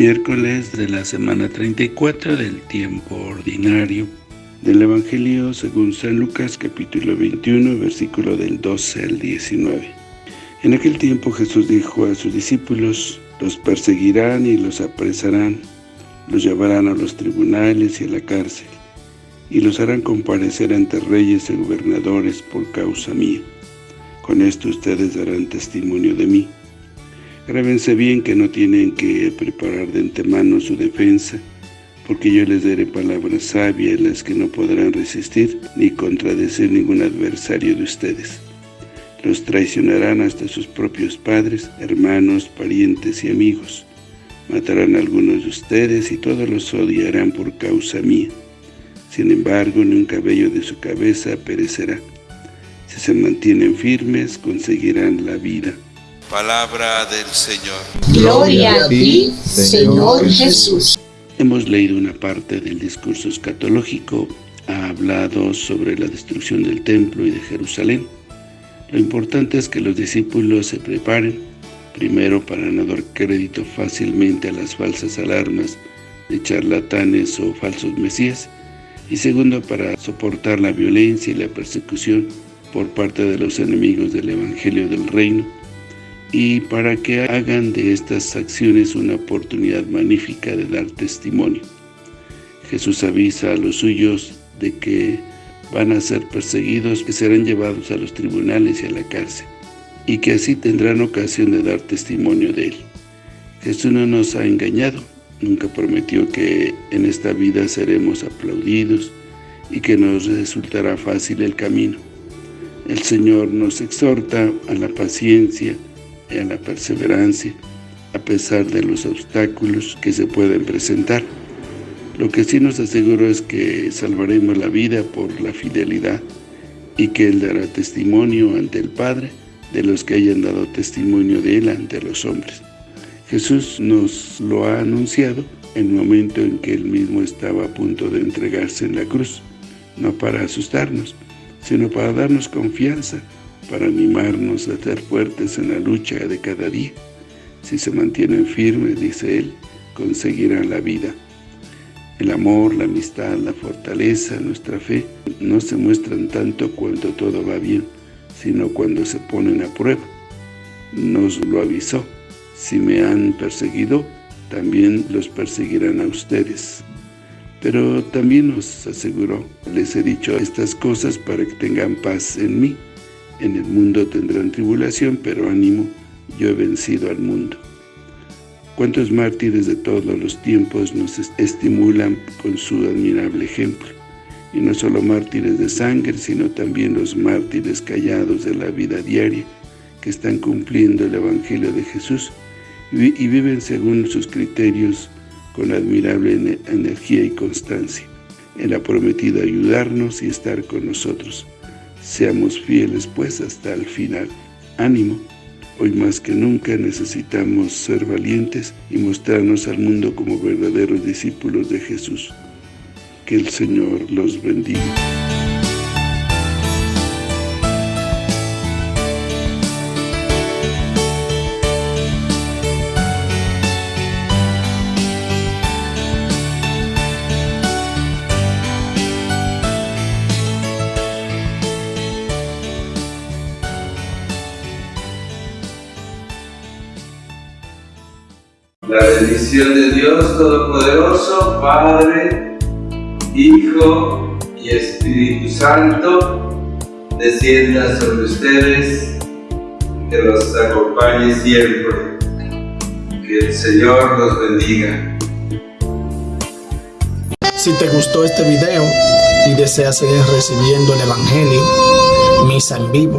Miércoles de la semana 34 del tiempo ordinario del Evangelio según San Lucas capítulo 21 versículo del 12 al 19. En aquel tiempo Jesús dijo a sus discípulos, los perseguirán y los apresarán, los llevarán a los tribunales y a la cárcel, y los harán comparecer ante reyes y gobernadores por causa mía. Con esto ustedes darán testimonio de mí. Grábense bien que no tienen que preparar de antemano su defensa, porque yo les daré palabras sabias las que no podrán resistir ni contradecir ningún adversario de ustedes. Los traicionarán hasta sus propios padres, hermanos, parientes y amigos. Matarán a algunos de ustedes y todos los odiarán por causa mía. Sin embargo, ni un cabello de su cabeza perecerá. Si se mantienen firmes, conseguirán la vida. Palabra del Señor. Gloria a ti, Señor Jesús. Hemos leído una parte del discurso escatológico. Ha hablado sobre la destrucción del templo y de Jerusalén lo importante es que los discípulos se preparen, primero para no dar crédito fácilmente a las falsas alarmas de charlatanes o falsos mesías, y segundo para soportar la violencia y la persecución por parte de los enemigos del Evangelio del Reino, y para que hagan de estas acciones una oportunidad magnífica de dar testimonio. Jesús avisa a los suyos de que van a ser perseguidos, que serán llevados a los tribunales y a la cárcel, y que así tendrán ocasión de dar testimonio de Él. Jesús no nos ha engañado, nunca prometió que en esta vida seremos aplaudidos y que nos resultará fácil el camino. El Señor nos exhorta a la paciencia y a la perseverancia, a pesar de los obstáculos que se pueden presentar. Lo que sí nos aseguro es que salvaremos la vida por la fidelidad y que Él dará testimonio ante el Padre de los que hayan dado testimonio de Él ante los hombres. Jesús nos lo ha anunciado en el momento en que Él mismo estaba a punto de entregarse en la cruz, no para asustarnos, sino para darnos confianza, para animarnos a ser fuertes en la lucha de cada día. Si se mantienen firmes, dice Él, conseguirán la vida. El amor, la amistad, la fortaleza, nuestra fe, no se muestran tanto cuando todo va bien, sino cuando se ponen a prueba. Nos lo avisó. Si me han perseguido, también los perseguirán a ustedes. Pero también nos aseguró, les he dicho estas cosas para que tengan paz en mí. En el mundo tendrán tribulación, pero ánimo, yo he vencido al mundo. Cuántos mártires de todos los tiempos nos estimulan con su admirable ejemplo. Y no solo mártires de sangre, sino también los mártires callados de la vida diaria, que están cumpliendo el Evangelio de Jesús y viven según sus criterios con admirable energía y constancia. Él ha prometido ayudarnos y estar con nosotros. Seamos fieles pues hasta el final. Ánimo. Hoy más que nunca necesitamos ser valientes y mostrarnos al mundo como verdaderos discípulos de Jesús. Que el Señor los bendiga. La bendición de Dios Todopoderoso, Padre, Hijo y Espíritu Santo, descienda sobre ustedes, que los acompañe siempre. Que el Señor los bendiga. Si te gustó este video y deseas seguir recibiendo el Evangelio, misa en vivo,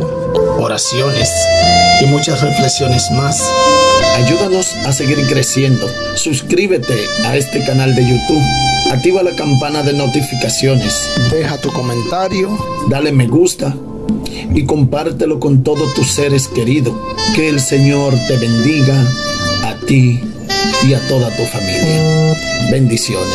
oraciones y muchas reflexiones más, Ayúdanos a seguir creciendo. Suscríbete a este canal de YouTube. Activa la campana de notificaciones. Deja tu comentario. Dale me gusta. Y compártelo con todos tus seres queridos. Que el Señor te bendiga a ti y a toda tu familia. Bendiciones.